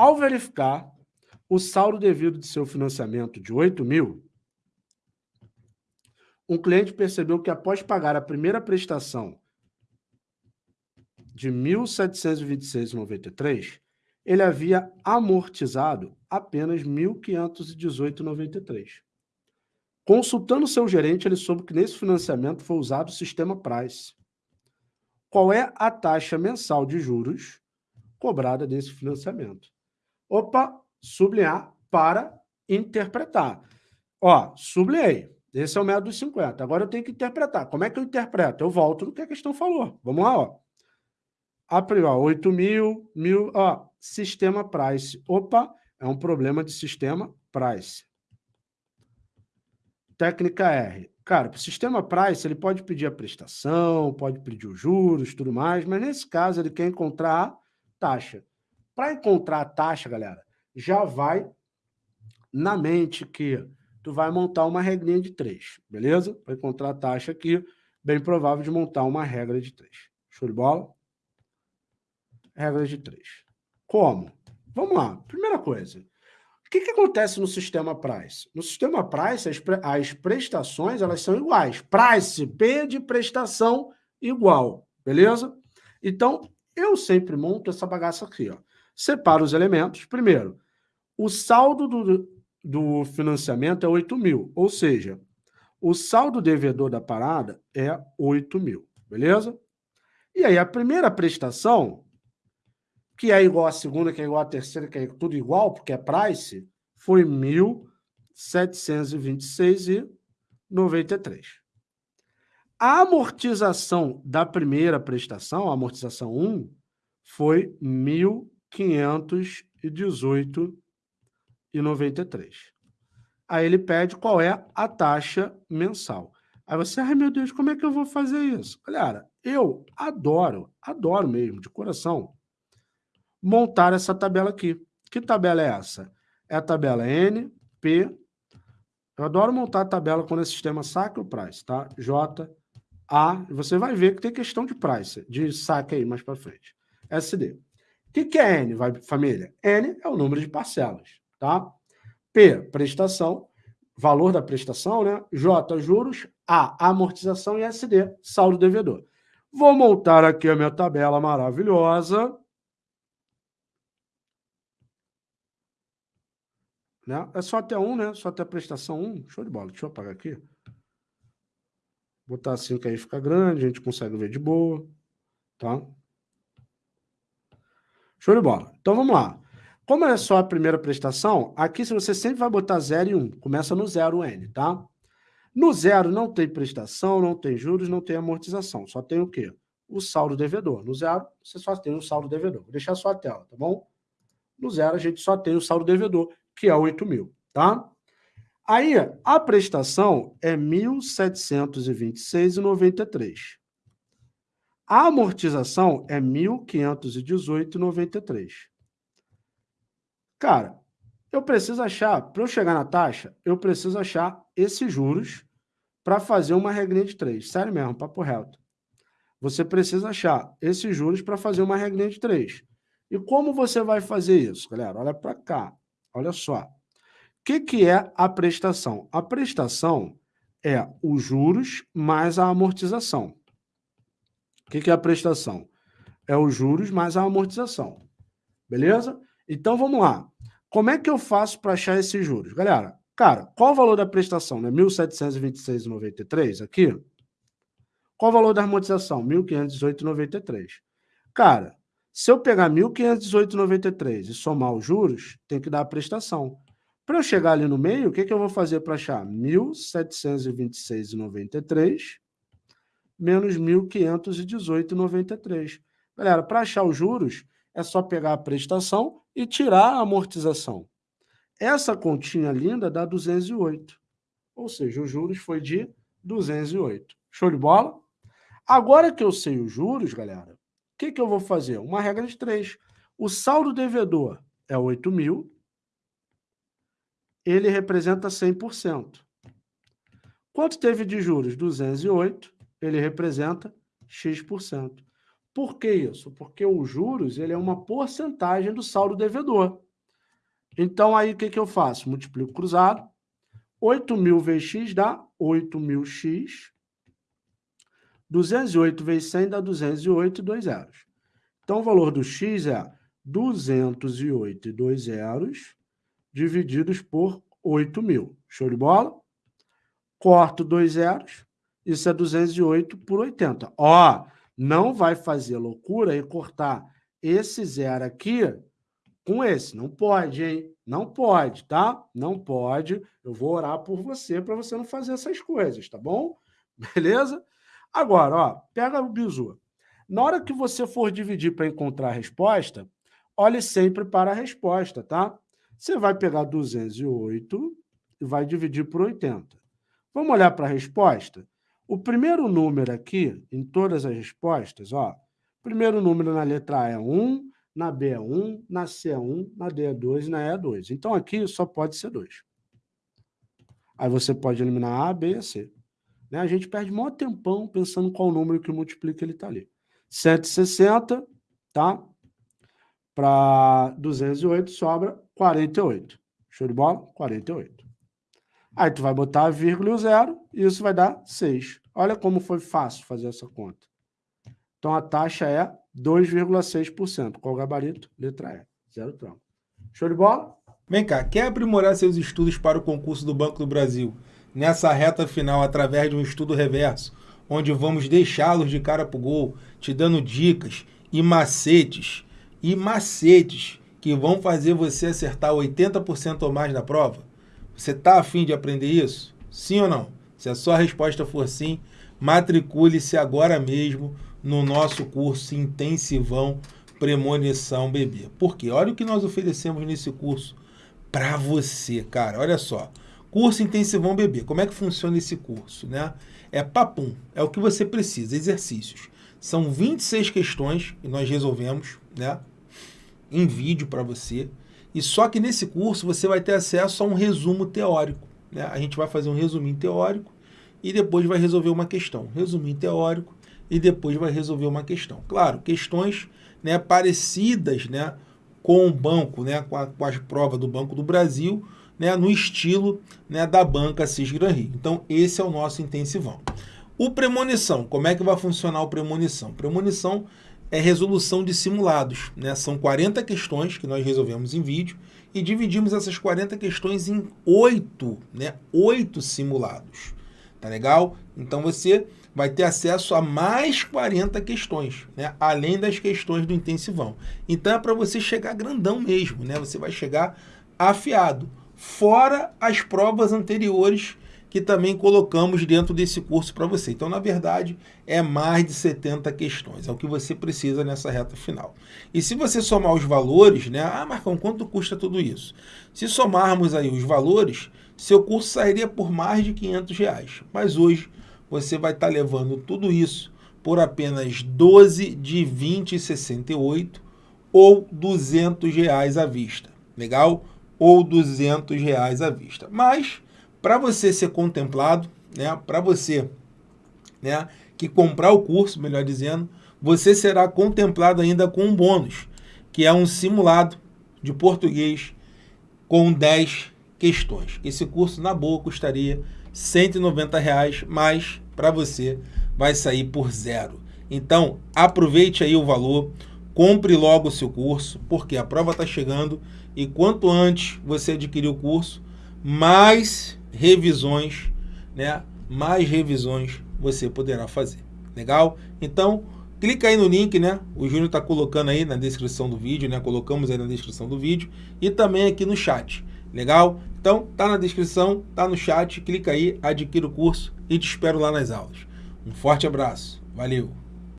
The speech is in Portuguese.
Ao verificar o saldo devido de seu financiamento de 8 mil, um cliente percebeu que após pagar a primeira prestação de R$ 1.726,93, ele havia amortizado apenas R$ 1.518,93. Consultando seu gerente, ele soube que nesse financiamento foi usado o sistema Price. Qual é a taxa mensal de juros cobrada desse financiamento? Opa, sublinhar para interpretar. Ó, sublinhei. Esse é o método dos 50. Agora eu tenho que interpretar. Como é que eu interpreto? Eu volto no que a questão falou. Vamos lá, ó. A priori, 8 mil, mil, ó, sistema price. Opa, é um problema de sistema price. Técnica R. Cara, o sistema price, ele pode pedir a prestação, pode pedir os juros, tudo mais, mas nesse caso ele quer encontrar a taxa. Para encontrar a taxa, galera, já vai na mente que tu vai montar uma regrinha de três, beleza? Para encontrar a taxa aqui, bem provável de montar uma regra de três. Show de bola? Regra de três. Como? Vamos lá. Primeira coisa. O que, que acontece no sistema price? No sistema price, as, pre as prestações elas são iguais. Price, P de prestação igual. Beleza? Então, eu sempre monto essa bagaça aqui. Ó. Separo os elementos. Primeiro, o saldo do, do financiamento é 8 mil. Ou seja, o saldo devedor da parada é 8 mil. Beleza? E aí, a primeira prestação que é igual à segunda, que é igual à terceira, que é tudo igual, porque é price, foi 1.726,93. A amortização da primeira prestação, a amortização 1, foi 1.518,93. Aí ele pede qual é a taxa mensal. Aí você, ai meu Deus, como é que eu vou fazer isso? Galera, eu adoro, adoro mesmo, de coração, montar essa tabela aqui. Que tabela é essa? É a tabela N, P. Eu adoro montar a tabela quando é sistema saque ou price, tá? J, A. Você vai ver que tem questão de price, de saque aí mais para frente. SD. O que, que é N, vai, família? N é o número de parcelas, tá? P, prestação, valor da prestação, né? J, juros. A, amortização e SD, saldo devedor. Vou montar aqui a minha tabela maravilhosa. Né? É só até um, né? Só até a prestação 1. Show de bola. Deixa eu apagar aqui. Botar assim que aí fica grande, a gente consegue ver de boa. Tá? Show de bola. Então vamos lá. Como é só a primeira prestação, aqui você sempre vai botar 0 e 1. Um. Começa no 0 N, tá? No zero não tem prestação, não tem juros, não tem amortização. Só tem o quê? O saldo devedor. No zero, você só tem o saldo devedor. Vou deixar só a tela, tá bom? No zero, a gente só tem o saldo devedor, que é 8 mil, tá? Aí, a prestação é 1.726,93. A amortização é 1.518,93. Cara, eu preciso achar, para eu chegar na taxa, eu preciso achar esses juros para fazer uma regrinha de 3. Sério mesmo, papo reto. Você precisa achar esses juros para fazer uma regrinha de 3. E como você vai fazer isso, galera? Olha para cá. Olha só. O que, que é a prestação? A prestação é os juros mais a amortização. O que, que é a prestação? É os juros mais a amortização. Beleza? Então, vamos lá. Como é que eu faço para achar esses juros? Galera, cara, qual o valor da prestação? Né? 1.726,93 aqui. Qual o valor da amortização? 1.518,93. Cara, se eu pegar 1.518,93 e somar os juros, tem que dar a prestação. Para eu chegar ali no meio, o que, que eu vou fazer para achar? 1.726,93 menos 1.518,93. Galera, para achar os juros, é só pegar a prestação e tirar a amortização. Essa continha linda dá 208. Ou seja, os juros foi de 208. Show de bola? Agora que eu sei os juros, galera, que, que eu vou fazer? Uma regra de três. O saldo devedor é 8 mil, ele representa 100%. Quanto teve de juros? 208, ele representa X%. Por que isso? Porque os juros ele é uma porcentagem do saldo devedor. Então, aí, o que, que eu faço? Multiplico cruzado. 8.000 vezes x dá 8.000x. 208 vezes 100 dá 208 e 2 zeros. Então, o valor do x é 208 e 2 zeros divididos por 8.000. Show de bola? Corto dois zeros. Isso é 208 por 80. Ó, não vai fazer loucura e cortar esse zero aqui com esse. Não pode, hein? Não pode, tá? Não pode. Eu vou orar por você para você não fazer essas coisas, tá bom? Beleza? Agora, ó, pega o bizu. Na hora que você for dividir para encontrar a resposta, olhe sempre para a resposta, tá? Você vai pegar 208 e vai dividir por 80. Vamos olhar para a resposta? O primeiro número aqui, em todas as respostas, ó, o primeiro número na letra A é 1, na B é 1, na C é 1, na D é 2 e na E é 2. Então, aqui só pode ser 2. Aí você pode eliminar A, B e C. Né? A gente perde maior tempão pensando qual número que multiplica ele está ali. 160, tá? Para 208 sobra 48. Show de bola? 48. Aí tu vai botar a vírgula e o zero, e isso vai dar 6. Olha como foi fácil fazer essa conta. Então a taxa é 2,6%. Qual o gabarito? Letra E. Zero tronco. Show de bola? Vem cá, quer aprimorar seus estudos para o concurso do Banco do Brasil nessa reta final através de um estudo reverso, onde vamos deixá-los de cara para o gol, te dando dicas e macetes, e macetes que vão fazer você acertar 80% ou mais na prova? Você está afim de aprender isso? Sim ou não? Se a sua resposta for sim, matricule-se agora mesmo no nosso curso intensivão Premonição Bebê. Porque olha o que nós oferecemos nesse curso para você, cara. Olha só. Curso Intensivão Bebê. Como é que funciona esse curso, né? É papum, é o que você precisa, exercícios. São 26 questões que nós resolvemos, né? Em vídeo para você. E só que nesse curso você vai ter acesso a um resumo teórico. Né? A gente vai fazer um resuminho teórico e depois vai resolver uma questão. Resuminho teórico e depois vai resolver uma questão. Claro, questões né, parecidas né, com o banco, né, com, a, com as provas do Banco do Brasil, né, no estilo né, da banca Cisgran Rio. Então, esse é o nosso intensivão. O premonição, como é que vai funcionar o premonição? Premonição é resolução de simulados. Né? São 40 questões que nós resolvemos em vídeo e dividimos essas 40 questões em oito, né? oito simulados. Tá legal? Então você vai ter acesso a mais 40 questões, né? além das questões do intensivão. Então é para você chegar grandão mesmo, né? você vai chegar afiado, fora as provas anteriores que também colocamos dentro desse curso para você. Então, na verdade, é mais de 70 questões, é o que você precisa nessa reta final. E se você somar os valores, né? Ah, Marcão, quanto custa tudo isso? Se somarmos aí os valores, seu curso sairia por mais de 500 reais. Mas hoje você vai estar tá levando tudo isso por apenas 12 de 20,68 ou 200 reais à vista. Legal? Ou 200 reais à vista. Mas para você ser contemplado, né, para você né, que comprar o curso, melhor dizendo, você será contemplado ainda com um bônus, que é um simulado de português com 10 questões. Esse curso, na boa, custaria 190 reais, mas para você vai sair por zero. Então, aproveite aí o valor, compre logo o seu curso, porque a prova está chegando e quanto antes você adquirir o curso, mais revisões, né? Mais revisões você poderá fazer. Legal? Então, clica aí no link, né? O Júnior está colocando aí na descrição do vídeo, né? Colocamos aí na descrição do vídeo e também aqui no chat. Legal? Então, tá na descrição, tá no chat, clica aí, adquira o curso e te espero lá nas aulas. Um forte abraço. Valeu!